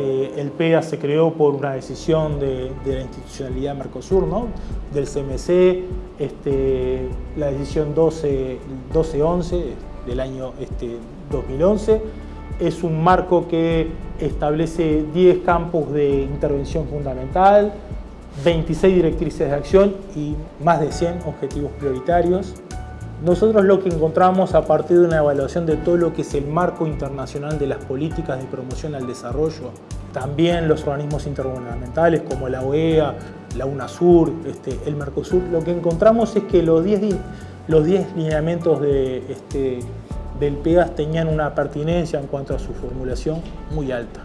Este, el PEA se creó por una decisión de, la institucionalidad Mercosur, ¿no? del CMC, este, la decisión 1211 del año este, 2011. Es un marco que establece 10 campos de intervención fundamental, 26 directrices de acción y más de 100 objetivos prioritarios. Nosotros lo que encontramos a partir de una evaluación de todo lo que es el marco internacional de las políticas de promoción al desarrollo, también los organismos intergubernamentales como la OEA, la UNASUR, este, el Mercosur, lo que encontramos es que los 10, los 10 lineamientos de, este, del PEAS tenían una pertinencia en cuanto a su formulación muy alta.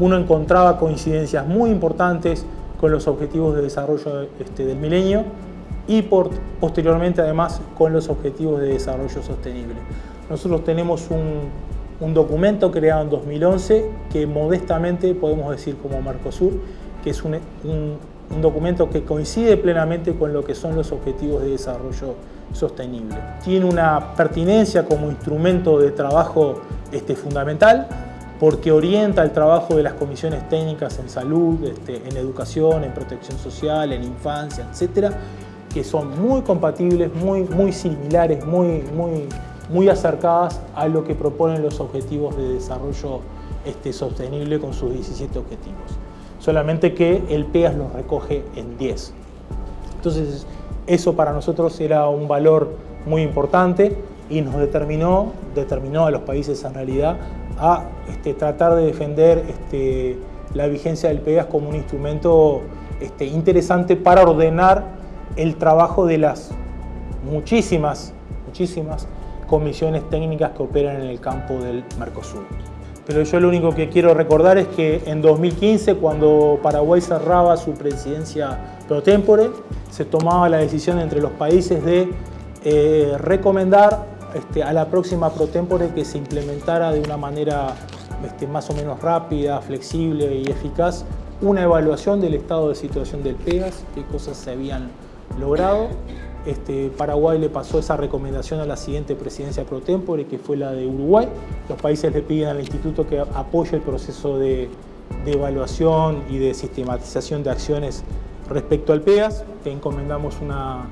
Uno encontraba coincidencias muy importantes con los objetivos de desarrollo este, del milenio y por, posteriormente además con los objetivos de desarrollo sostenible. Nosotros tenemos un, documento creado en 2011 que modestamente podemos decir como Mercosur, que es un, documento que coincide plenamente con lo que son los objetivos de desarrollo sostenible. Tiene una pertinencia como instrumento de trabajo este, fundamental porque orienta el trabajo de las comisiones técnicas en salud, este, en educación, en protección social, en infancia, etcétera, que son muy compatibles, muy, muy similares, muy, muy, muy acercadas a lo que proponen los objetivos de desarrollo este, sostenible con sus 17 objetivos. Solamente que el PEAS los recoge en 10. Entonces, eso para nosotros era un valor muy importante y nos determinó, determinó a los países en realidad a este, tratar de defender este, la vigencia del PEGAS como un instrumento este, interesante para ordenar el trabajo de las muchísimas, muchísimas comisiones técnicas que operan en el campo del Mercosur. Pero yo lo único que quiero recordar es que en 2015, cuando Paraguay cerraba su presidencia pro tempore, se tomaba la decisión entre los países de eh, recomendar este, a la próxima pro tempore que se implementara de una manera este, más o menos rápida, flexible y eficaz una evaluación del estado de situación del PEGAS, qué cosas se habían logrado. Este, Paraguay le pasó esa recomendación a la siguiente presidencia pro tempore, que fue la de Uruguay. Los países le piden al instituto que apoye el proceso de, de evaluación y de sistematización de acciones respecto al PEGAS. Te encomendamos una,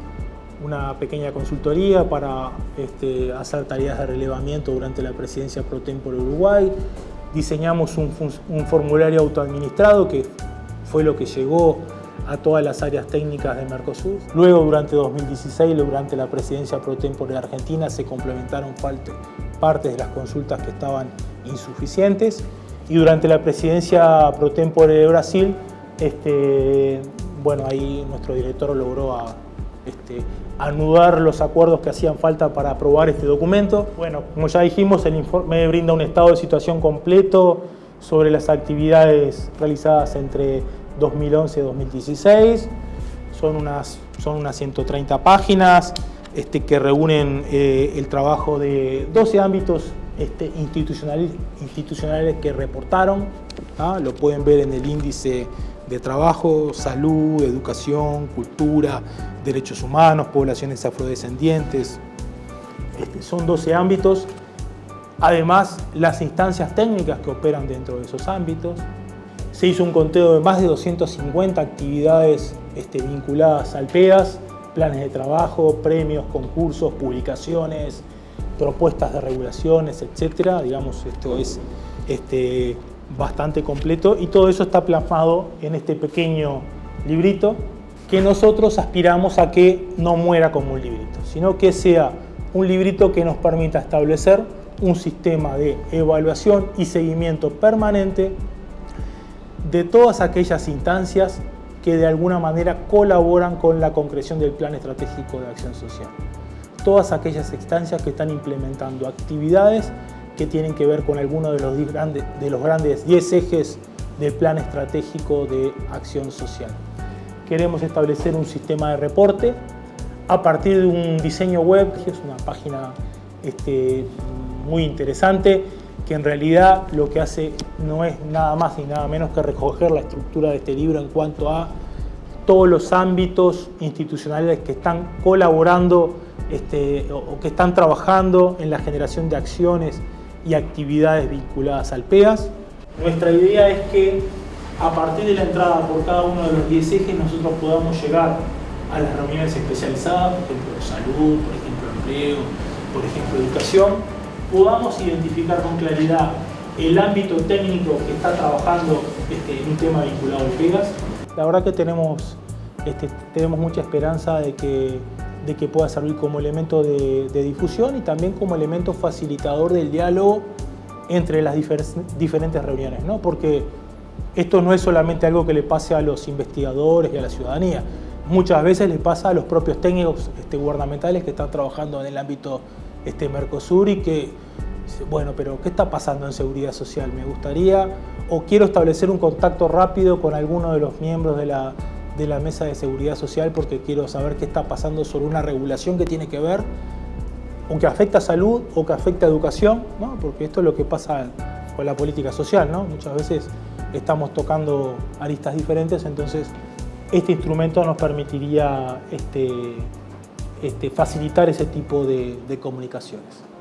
una pequeña consultoría para este, hacer tareas de relevamiento durante la presidencia pro tempore Uruguay. Diseñamos un, formulario autoadministrado que fue lo que llegó a todas las áreas técnicas de Mercosur. Luego, durante 2016, durante la presidencia pro tempore de Argentina, se complementaron partes de las consultas que estaban insuficientes. Y durante la presidencia pro tempore de Brasil, este, bueno, ahí nuestro director logró a, este, anudar los acuerdos que hacían falta para aprobar este documento. Bueno, como ya dijimos, el informe brinda un estado de situación completo sobre las actividades realizadas entre 2011 y 2016. Son unas, son unas 130 páginas este, que reúnen eh, el trabajo de 12 ámbitos este, institucionales, institucionales que reportaron. ¿ah? Lo pueden ver en el índice de trabajo, salud, educación, cultura, derechos humanos, poblaciones afrodescendientes. Este, son 12 ámbitos. Además, las instancias técnicas que operan dentro de esos ámbitos. Se hizo un conteo de más de 250 actividades este, vinculadas al PEAS, planes de trabajo, premios, concursos, publicaciones, propuestas de regulaciones, etc. Digamos, esto es este, bastante completo y todo eso está plasmado en este pequeño librito que nosotros aspiramos a que no muera como un librito, sino que sea un librito que nos permita establecer un sistema de evaluación y seguimiento permanente de todas aquellas instancias que de alguna manera colaboran con la concreción del Plan Estratégico de Acción Social. Todas aquellas instancias que están implementando actividades que tienen que ver con alguno de los, grandes, de los grandes 10 ejes del Plan Estratégico de Acción Social. Queremos establecer un sistema de reporte a partir de un diseño web, que es una página este, muy interesante, que en realidad lo que hace no es nada más ni nada menos que recoger la estructura de este libro en cuanto a todos los ámbitos institucionales que están colaborando este, o que están trabajando en la generación de acciones y actividades vinculadas al PEAS. Nuestra idea es que a partir de la entrada por cada uno de los 10 ejes nosotros podamos llegar a las reuniones especializadas, por ejemplo salud, por ejemplo empleo, por ejemplo educación, podamos identificar con claridad el ámbito técnico que está trabajando este, en un tema vinculado al PEGAS. La verdad que tenemos, este, tenemos mucha esperanza de que, de que pueda servir como elemento de, difusión y también como elemento facilitador del diálogo entre las diferentes reuniones, ¿no? porque esto no es solamente algo que le pase a los investigadores y a la ciudadanía, muchas veces le pasa a los propios técnicos este, gubernamentales que están trabajando en el ámbito este, Mercosur y que bueno, pero ¿qué está pasando en seguridad social? Me gustaría o quiero establecer un contacto rápido con alguno de los miembros de la, de la mesa de seguridad social porque quiero saber qué está pasando sobre una regulación que tiene que ver o que afecta a salud o que afecta a educación, ¿no? porque esto es lo que pasa con la política social, ¿no? muchas veces estamos tocando aristas diferentes, entonces este instrumento nos permitiría este, este, facilitar ese tipo de comunicaciones.